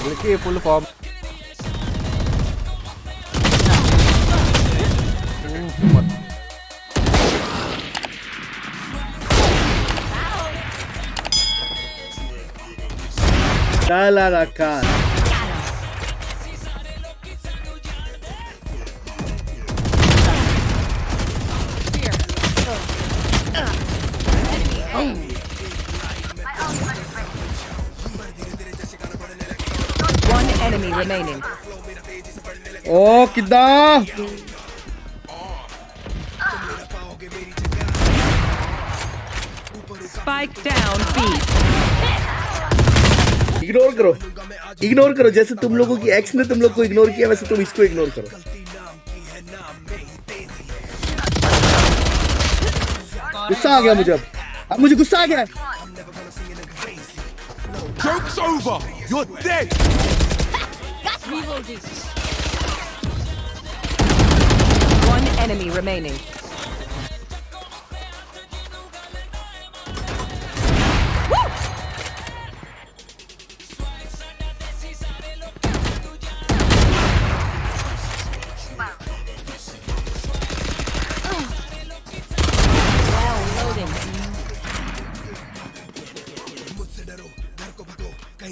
പുള്ളിക്ക് full form. Dale a la cara. enemy remaining. Oh! Spike down B. Ignore करो ignore करो जैसे तुम लोगों की एक्स ने तुम लोग को इग्नोर किया वैसे तुम इसको इग्नोर करो गुस्सा आ गया मुझे अब अब मुझे गुस्सा आ गया Joke's over. You're dead. One enemy remaining.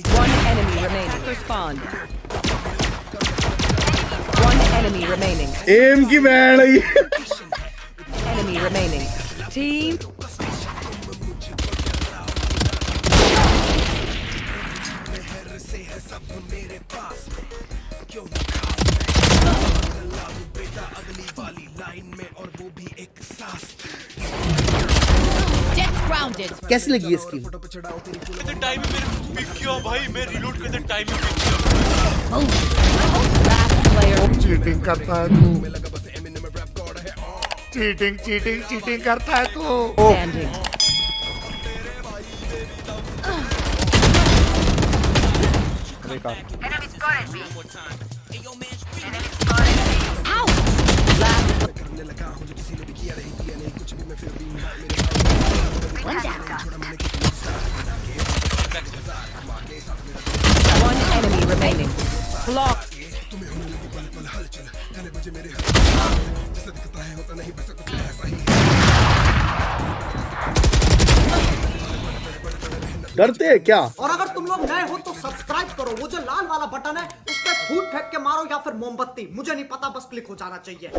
One enemy remaining. Respond. Enemy remaining. एम की बैंड है Enemy remaining. Team. कैसी लगी करते टाइम ही मेरे किया भाई मैं रिलोड करते टाइम ही चीटिंग करता है तू चीटिंग चीटिंग चीटिंग करता है तू Standing. देखा Enemy spotted B. One enemy remaining. Block. डरते हैं क्या और अगर तुम लोग नए हो तो सब्सक्राइब करो वो जो लाल वाला बटन है उस पर फूट फेंक के मारो या फिर मोमबत्ती मुझे नहीं पता बस क्लिक हो जाना चाहिए